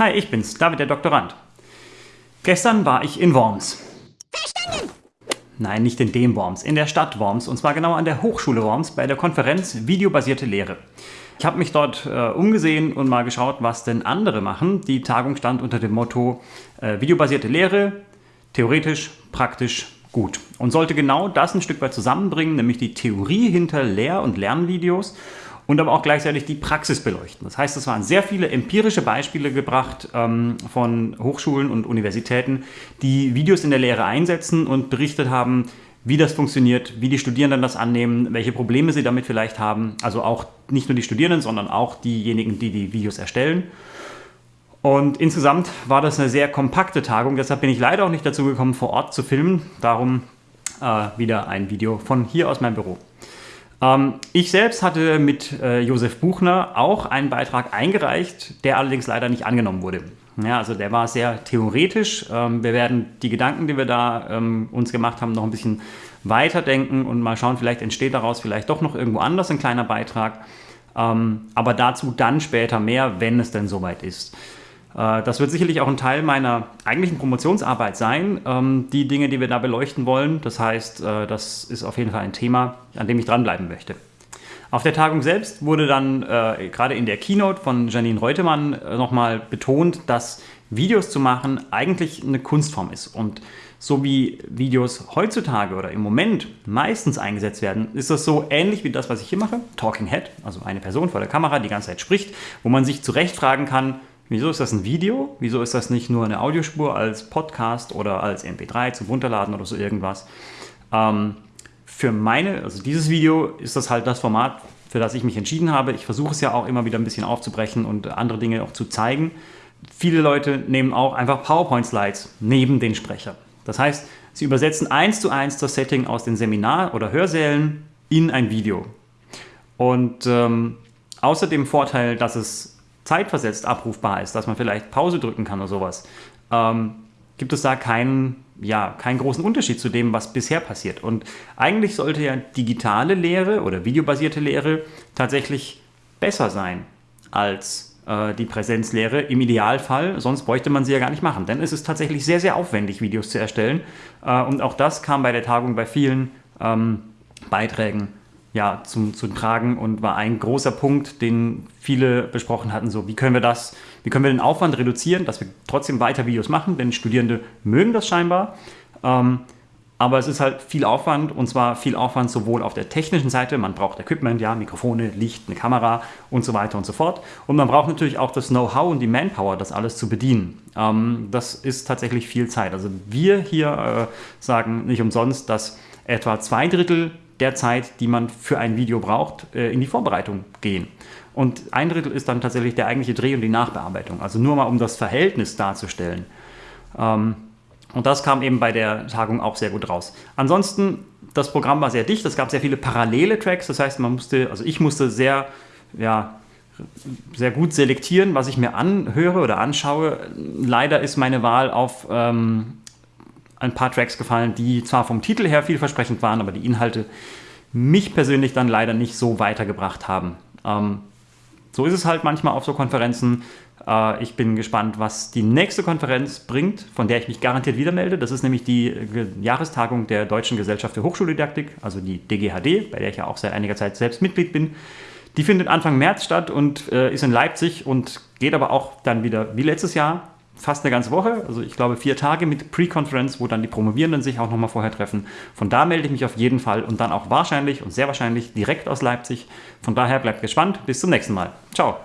Hi, ich bin's, David der Doktorand. Gestern war ich in Worms. Verstanden! Nein, nicht in dem Worms, in der Stadt Worms und zwar genau an der Hochschule Worms bei der Konferenz Videobasierte Lehre. Ich habe mich dort äh, umgesehen und mal geschaut, was denn andere machen. Die Tagung stand unter dem Motto äh, Videobasierte Lehre, theoretisch, praktisch, gut. Und sollte genau das ein Stück weit zusammenbringen, nämlich die Theorie hinter Lehr- und Lernvideos und aber auch gleichzeitig die Praxis beleuchten. Das heißt, es waren sehr viele empirische Beispiele gebracht ähm, von Hochschulen und Universitäten, die Videos in der Lehre einsetzen und berichtet haben, wie das funktioniert, wie die Studierenden das annehmen, welche Probleme sie damit vielleicht haben. Also auch nicht nur die Studierenden, sondern auch diejenigen, die die Videos erstellen. Und insgesamt war das eine sehr kompakte Tagung, deshalb bin ich leider auch nicht dazu gekommen, vor Ort zu filmen. Darum äh, wieder ein Video von hier aus meinem Büro. Ähm, ich selbst hatte mit äh, Josef Buchner auch einen Beitrag eingereicht, der allerdings leider nicht angenommen wurde. Ja, also der war sehr theoretisch. Ähm, wir werden die Gedanken, die wir da ähm, uns gemacht haben, noch ein bisschen weiterdenken und mal schauen, vielleicht entsteht daraus vielleicht doch noch irgendwo anders ein kleiner Beitrag. Aber dazu dann später mehr, wenn es denn soweit ist. Äh, das wird sicherlich auch ein Teil meiner eigentlichen Promotionsarbeit sein, ähm, die Dinge, die wir da beleuchten wollen. Das heißt, äh, das ist auf jeden Fall ein Thema, an dem ich dranbleiben möchte. Auf der Tagung selbst wurde dann äh, gerade in der Keynote von Janine Reutemann äh, nochmal betont, dass Videos zu machen eigentlich eine Kunstform ist. Und so wie Videos heutzutage oder im Moment meistens eingesetzt werden, ist das so ähnlich wie das, was ich hier mache, Talking Head, also eine Person vor der Kamera, die ganze Zeit spricht, wo man sich zurecht fragen kann, Wieso ist das ein Video? Wieso ist das nicht nur eine Audiospur als Podcast oder als MP3 zum Runterladen oder so irgendwas? Ähm, für meine, also dieses Video ist das halt das Format, für das ich mich entschieden habe. Ich versuche es ja auch immer wieder ein bisschen aufzubrechen und andere Dinge auch zu zeigen. Viele Leute nehmen auch einfach PowerPoint-Slides neben den Sprecher. Das heißt, sie übersetzen eins zu eins das Setting aus den Seminar- oder Hörsälen in ein Video. Und ähm, außer dem Vorteil, dass es zeitversetzt abrufbar ist, dass man vielleicht Pause drücken kann oder sowas, ähm, gibt es da keinen, ja, keinen großen Unterschied zu dem, was bisher passiert. Und eigentlich sollte ja digitale Lehre oder videobasierte Lehre tatsächlich besser sein als äh, die Präsenzlehre im Idealfall, sonst bräuchte man sie ja gar nicht machen. Denn es ist tatsächlich sehr, sehr aufwendig, Videos zu erstellen. Äh, und auch das kam bei der Tagung bei vielen ähm, Beiträgen ja, zum, zum Tragen und war ein großer Punkt, den viele besprochen hatten, so wie können wir das, wie können wir den Aufwand reduzieren, dass wir trotzdem weiter Videos machen, denn Studierende mögen das scheinbar, ähm, aber es ist halt viel Aufwand und zwar viel Aufwand sowohl auf der technischen Seite, man braucht Equipment, ja, Mikrofone, Licht, eine Kamera und so weiter und so fort und man braucht natürlich auch das Know-how und die Manpower, das alles zu bedienen. Ähm, das ist tatsächlich viel Zeit. Also wir hier äh, sagen nicht umsonst, dass etwa zwei Drittel der Zeit, die man für ein Video braucht, äh, in die Vorbereitung gehen. Und ein Drittel ist dann tatsächlich der eigentliche Dreh und die Nachbearbeitung. Also nur mal, um das Verhältnis darzustellen. Ähm, und das kam eben bei der Tagung auch sehr gut raus. Ansonsten, das Programm war sehr dicht, es gab sehr viele parallele Tracks, das heißt, man musste, also ich musste sehr, ja, sehr gut selektieren, was ich mir anhöre oder anschaue. Leider ist meine Wahl auf ähm, ein paar Tracks gefallen, die zwar vom Titel her vielversprechend waren, aber die Inhalte mich persönlich dann leider nicht so weitergebracht haben. Ähm, so ist es halt manchmal auf so Konferenzen. Äh, ich bin gespannt, was die nächste Konferenz bringt, von der ich mich garantiert wieder melde. Das ist nämlich die Jahrestagung der Deutschen Gesellschaft für Hochschuldidaktik, also die DGHD, bei der ich ja auch seit einiger Zeit selbst Mitglied bin. Die findet Anfang März statt und äh, ist in Leipzig und geht aber auch dann wieder wie letztes Jahr fast eine ganze Woche, also ich glaube vier Tage mit Pre-Conference, wo dann die Promovierenden sich auch nochmal vorher treffen. Von da melde ich mich auf jeden Fall und dann auch wahrscheinlich und sehr wahrscheinlich direkt aus Leipzig. Von daher bleibt gespannt. Bis zum nächsten Mal. Ciao.